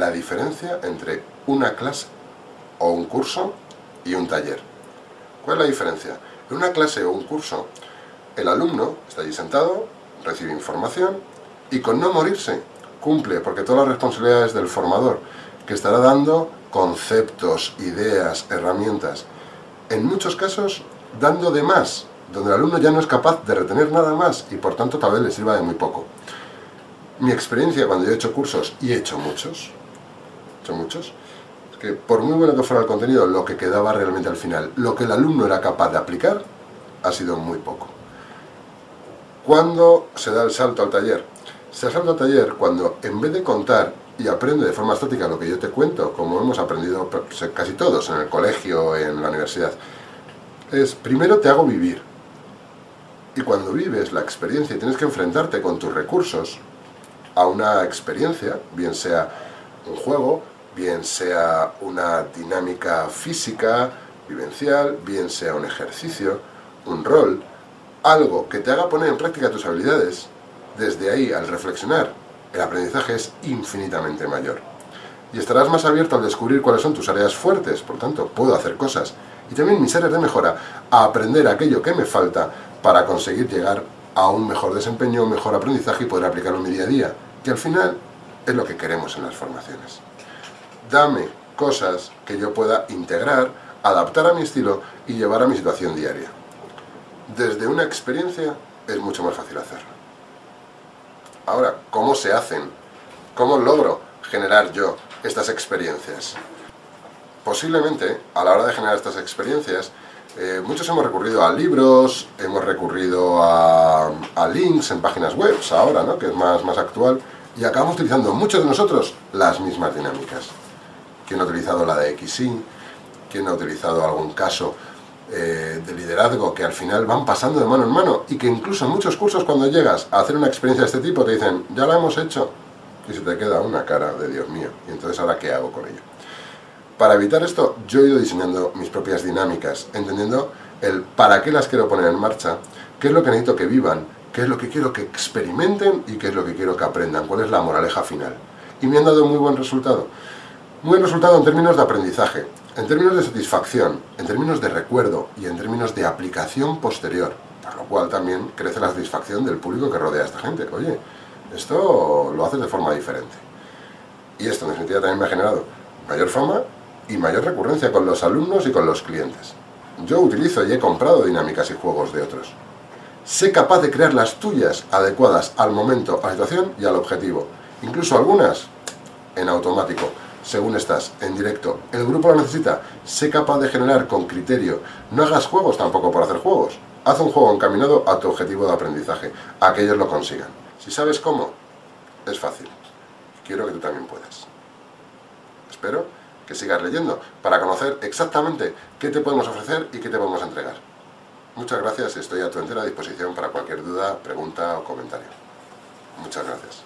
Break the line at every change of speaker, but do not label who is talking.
la diferencia entre una clase o un curso y un taller. ¿Cuál es la diferencia? En una clase o un curso, el alumno está allí sentado, recibe información y con no morirse cumple, porque todas las responsabilidades del formador, que estará dando conceptos, ideas, herramientas, en muchos casos dando de más, donde el alumno ya no es capaz de retener nada más y por tanto tal vez le sirva de muy poco. Mi experiencia cuando yo he hecho cursos, y he hecho muchos, hecho muchos, que por muy bueno que fuera el contenido, lo que quedaba realmente al final, lo que el alumno era capaz de aplicar, ha sido muy poco. ¿Cuándo se da el salto al taller? Se salto al taller cuando en vez de contar y aprende de forma estática lo que yo te cuento, como hemos aprendido casi todos en el colegio, en la universidad, es primero te hago vivir. Y cuando vives la experiencia y tienes que enfrentarte con tus recursos a una experiencia, bien sea un juego, bien sea una dinámica física, vivencial, bien sea un ejercicio, un rol, algo que te haga poner en práctica tus habilidades, desde ahí, al reflexionar, el aprendizaje es infinitamente mayor. Y estarás más abierto al descubrir cuáles son tus áreas fuertes, por tanto, puedo hacer cosas. Y también mis áreas de mejora, a aprender aquello que me falta para conseguir llegar a un mejor desempeño, un mejor aprendizaje y poder aplicarlo en mi día a día. Que al final es lo que queremos en las formaciones. Dame cosas que yo pueda integrar, adaptar a mi estilo y llevar a mi situación diaria. Desde una experiencia es mucho más fácil hacerlo. Ahora, ¿cómo se hacen? ¿Cómo logro generar yo estas experiencias? Posiblemente, a la hora de generar estas experiencias, eh, muchos hemos recurrido a libros, hemos recurrido a, links en páginas web, ahora, ¿no? que es más, más actual, y acabamos utilizando muchos de nosotros las mismas dinámicas. ¿Quién ha utilizado la de XY? ¿Quién ha utilizado algún caso eh, de liderazgo que al final van pasando de mano en mano y que incluso en muchos cursos cuando llegas a hacer una experiencia de este tipo te dicen, ya la hemos hecho, y se te queda una cara de Dios mío, y entonces ahora ¿qué hago con ello? Para evitar esto, yo he ido diseñando mis propias dinámicas, entendiendo el para qué las quiero poner en marcha, qué es lo que necesito que vivan, qué es lo que quiero que experimenten y qué es lo que quiero que aprendan, cuál es la moraleja final. Y me han dado muy buen resultado. Muy resultado en términos de aprendizaje, en términos de satisfacción, en términos de recuerdo y en términos de aplicación posterior, por lo cual también crece la satisfacción del público que rodea a esta gente. Oye, esto lo haces de forma diferente. Y esto en definitiva también me ha generado mayor fama y mayor recurrencia con los alumnos y con los clientes. Yo utilizo y he comprado dinámicas y juegos de otros. Sé capaz de crear las tuyas adecuadas al momento, a la situación y al objetivo. Incluso algunas en automático según estás, en directo. El grupo lo necesita, sé capaz de generar con criterio. No hagas juegos tampoco por hacer juegos. Haz un juego encaminado a tu objetivo de aprendizaje, a que ellos lo consigan. Si sabes cómo, es fácil. Quiero que tú también puedas. Espero que sigas leyendo para conocer exactamente qué te podemos ofrecer y qué te podemos entregar. Muchas gracias estoy a tu entera disposición para cualquier duda, pregunta o comentario. Muchas gracias.